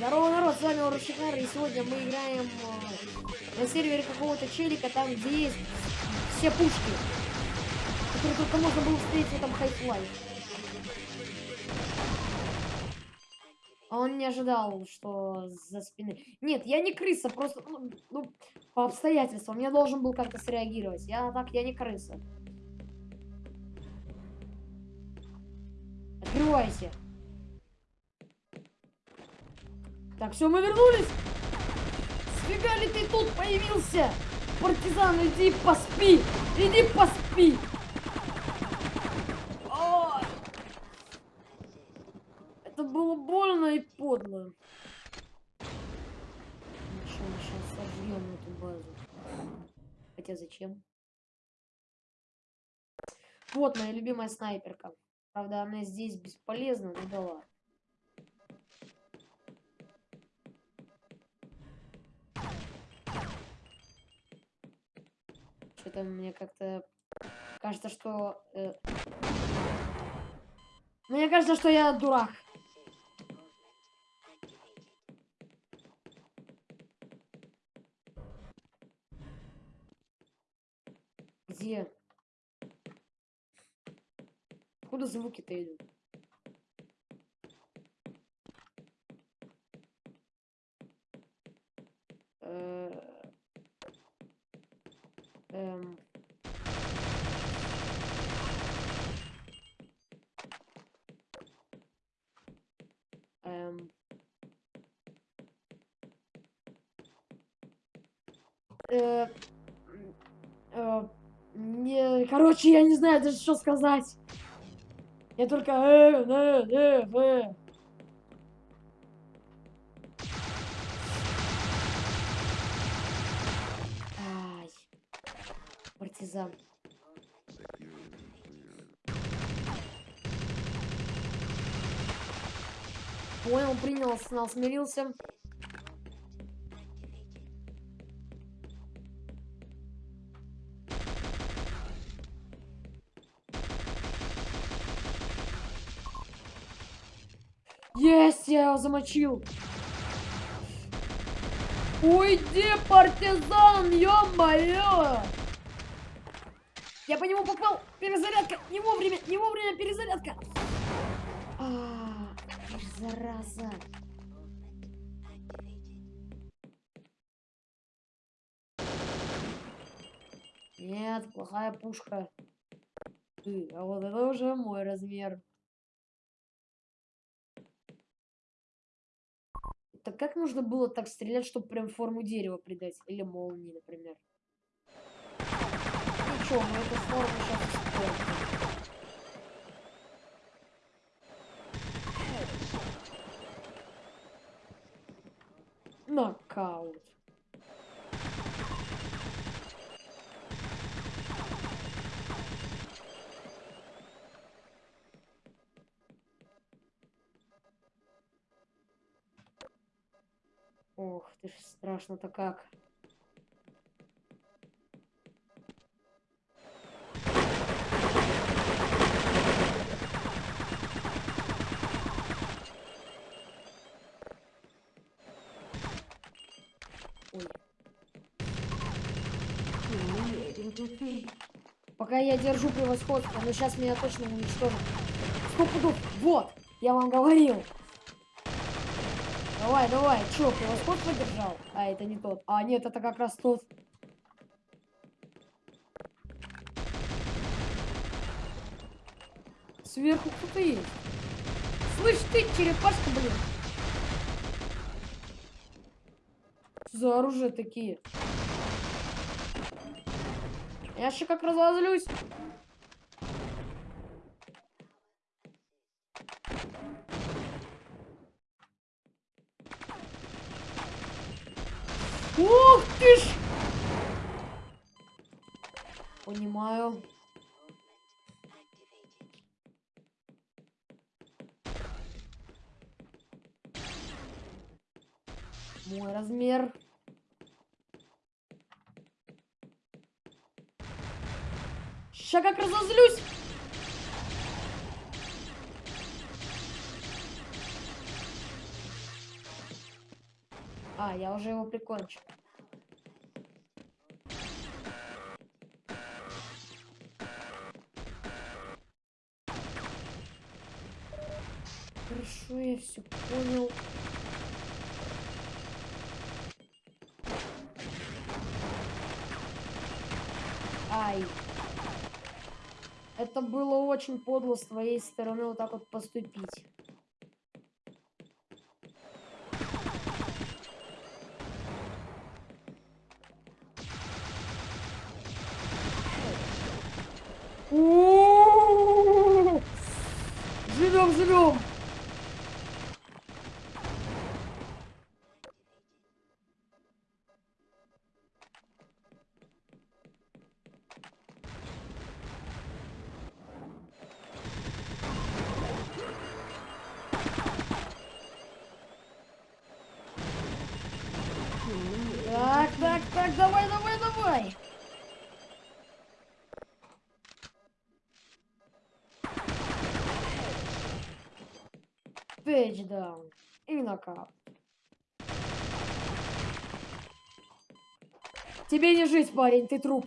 Здорово, народ, с вами Урушихар, и сегодня мы играем э, на сервере какого-то челика, там, где есть все пушки, которые только можно было встретить в этом Half-Life. А он не ожидал, что за спины... Нет, я не крыса, просто, ну, ну по обстоятельствам. Я должен был как-то среагировать. Я так, я не крыса. Открывайся. Так, все, мы вернулись. Сфига ли ты тут появился? Партизан, иди поспи. Иди поспи. О! Это было больно и подло. Мы сейчас сожжем эту базу. Хотя зачем? Вот моя любимая снайперка. Правда, она здесь бесполезна, но да ладно. Что-то мне как-то кажется, что... Э... Мне кажется, что я дурак. Где? Откуда звуки-то идут? Эм... Эм... Э, э, не, короче, я не знаю даже, что сказать. Я только... Э, э, э, э. Партизан. Понял, принял, знал, смирился. Есть, я его замочил. Уйди, партизан, ё-моё! Я по нему попал. Перезарядка. Не вовремя, не вовремя перезарядка. А, зараза. Нет, плохая пушка. А вот это уже мой размер. Так как нужно было так стрелять, чтобы прям форму дерева придать? Или молнии, например? Что, мы эту форму сейчас испортим. Нокаут. Ох, ты ж страшно-то как. Пока я держу превосходство, но сейчас меня точно уничтожат. Сто пудов. Вот, я вам говорил. Давай, давай. Че, превосходство держал? А, это не тот. А, нет, это как раз тот. Сверху кто-то есть. Слышь ты, черепашка, блин. За оружие такие. Я еще как разозлюсь. Ух ты ж! Понимаю. Мой размер. Сейчас как разозлюсь. А, я уже его прикончил. Хорошо, я все понял. Ай. Это было очень подло с твоей стороны вот так вот поступить. Живем, живем. Давай. Тейчдаун. И нокаут. Тебе не жить, парень, ты труп.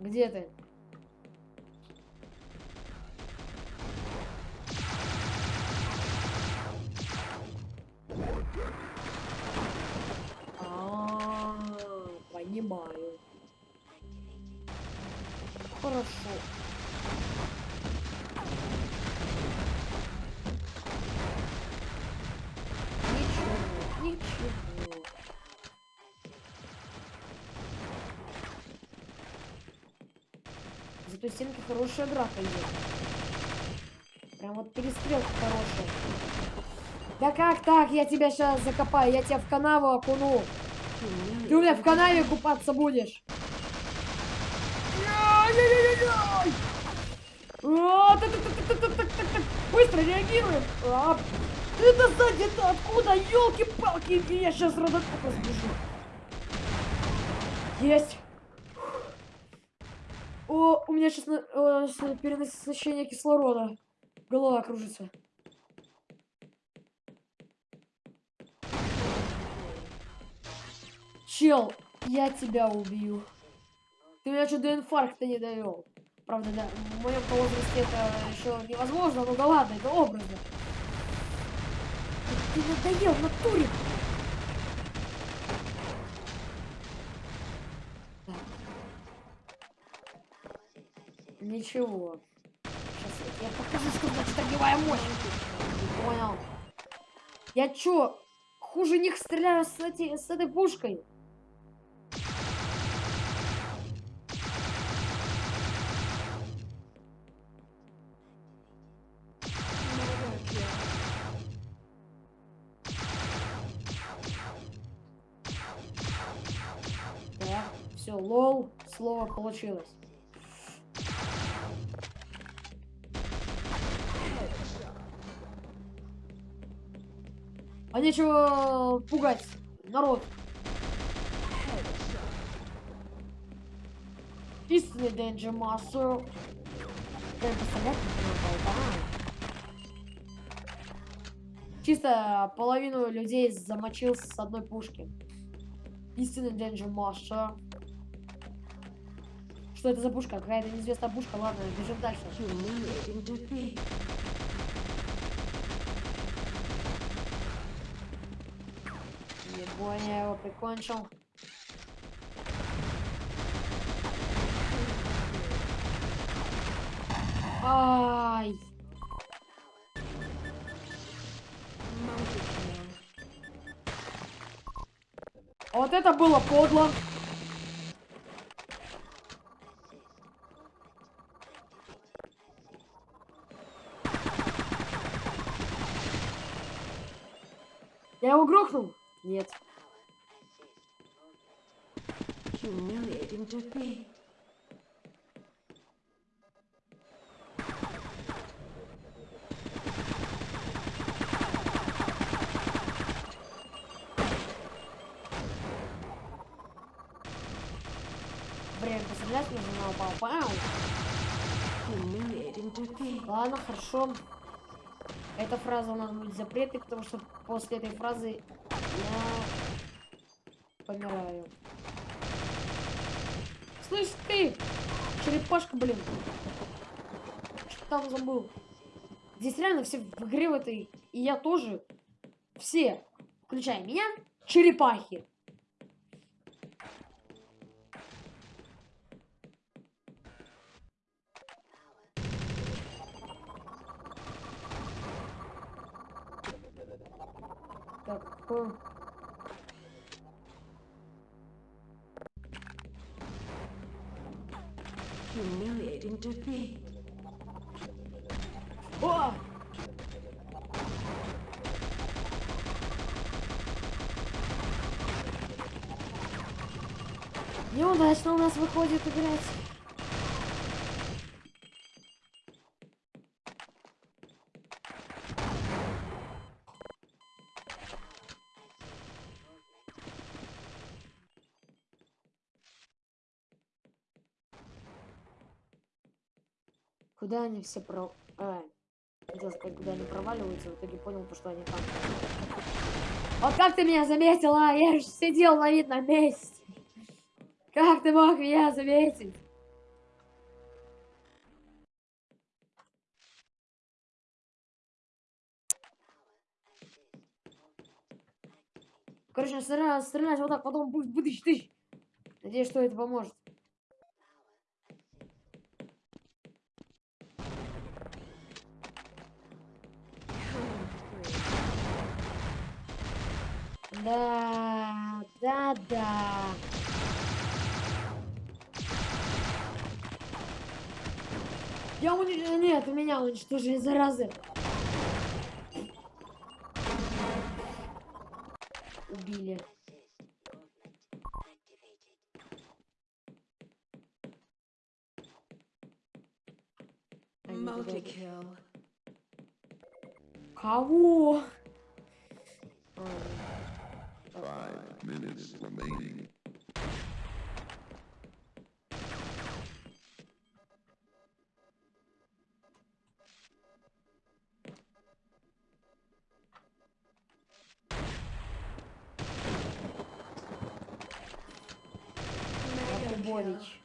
Где ты? картинке хорошая драка идет. Прям вот перестрелка хорошая. Да как так? Я тебя сейчас закопаю. Я тебя в канаву окуну. Ты у меня в канаве купаться будешь. А, Быстро реагируем. А, ты то сзади то откуда? Елки-палки, я сейчас родоку разбежу. Есть. О, у меня сейчас перенасыщение кислорода. Голова кружится. Чел, я тебя убью. Ты меня что до инфаркта не довел. Правда, да, в моем возрасте это еще невозможно, но да ладно, это образно. Ты, ты надоел в Ничего. Сейчас я, покажу, значит огневая мощь. Не понял. Я чё, хуже них стреляю с, эти, с этой пушкой? Так, все, лол, слово получилось. А нечего пугать народ. Истинный не надо, Чисто половину людей замочил с одной пушки. Истинный Danger Master. Что это за пушка? Какая-то неизвестная пушка. Ладно, бежим дальше. Ебой, я его прикончил. Ай! Вот это было подло. Я его грохнул? Нет. Humiliating defeat. время пострелять нужно на defeat. Ладно, хорошо. Эта фраза у нас будет запретой, потому что после этой фразы я помираю. Слышь ты, черепашка, блин. Что там забыл? Здесь реально все в игре в этой, и я тоже. Все, включая меня, черепахи. Так, Humiliating defeat. О! Неудачно у нас выходит играть. Куда они все про... А, хотел сказать, куда они проваливаются, в итоге понял, то, что они там. Вот как ты меня заметила? Я же сидел на видном месте. Как ты мог меня заметить? Короче, стрелять, стрелять вот так, потом будет тыщ. Надеюсь, что это поможет. Нет, у меня уничтожили, заразы. Убили. Multi-kill. Кого? Five minutes remaining. Якубович.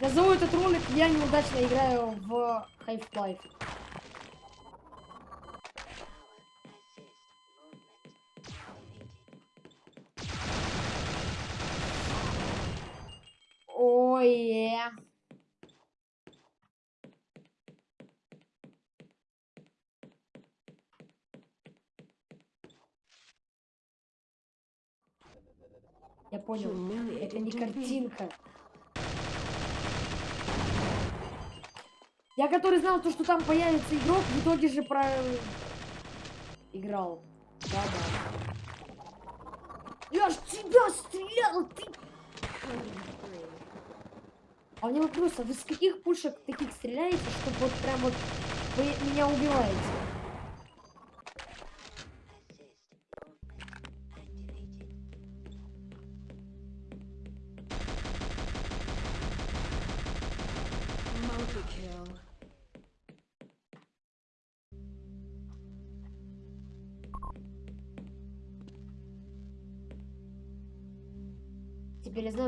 Назову этот ролик «Я неудачно играю в Half-Life». Понял. Это не картинка. Я который знал то, что там появится игрок, в итоге же про... Играл. Да-да. Я ж тебя стрелял, ты... А у меня вопрос, а вы с каких пушек таких стреляете, что вот прям вот вы меня убиваете?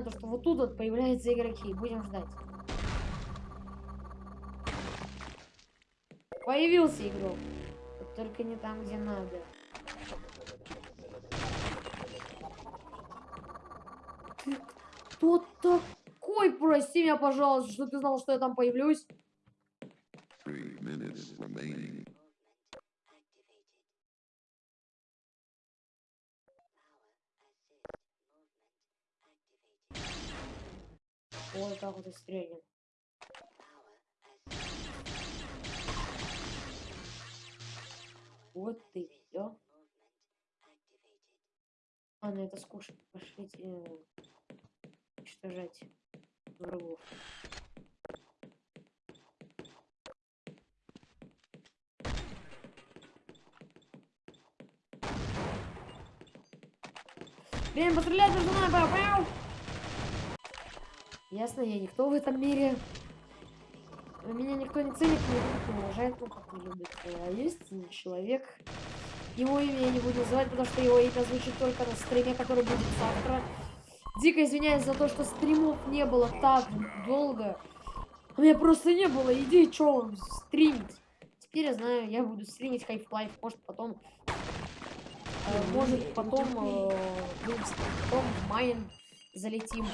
Знаю то, что вот тут вот появляются игроки. Будем ждать. Появился игрок. Только не там, где надо. Ты кто такой? Прости меня, пожалуйста, что ты знал, что я там появлюсь. застрянем. Вот и все. Ладно, это скучно. Пошли э, уничтожать врагов. Блин, пострелять нужно, понял? Ясно, я никто в этом мире. Меня никто не ценит, не любит, уважает, ну как любит. А есть человек. Его имя я не буду называть, потому что его имя звучит только на стриме, который будет завтра. Дико извиняюсь за то, что стримов не было так долго. У меня просто не было идей, что стримить. Теперь я знаю, я буду стримить Half-Life, может потом... э, может потом... э, потом в Майн залетим.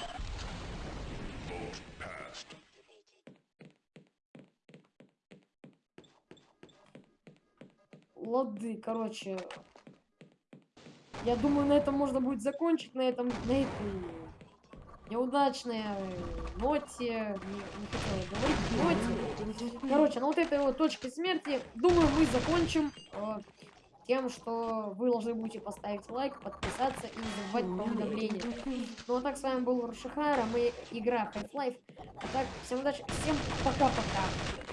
Лады, короче. Я думаю, на этом можно будет закончить, на этом, на этой неудачной ноте, не, не говорить, ноте. Короче, на вот этой вот точке смерти, думаю, мы закончим э, тем, что вы должны будете поставить лайк, подписаться и не забывать про уведомления. Ну а так, с вами был Рушихара, мы игра Half-Life. А так, всем удачи, всем пока-пока.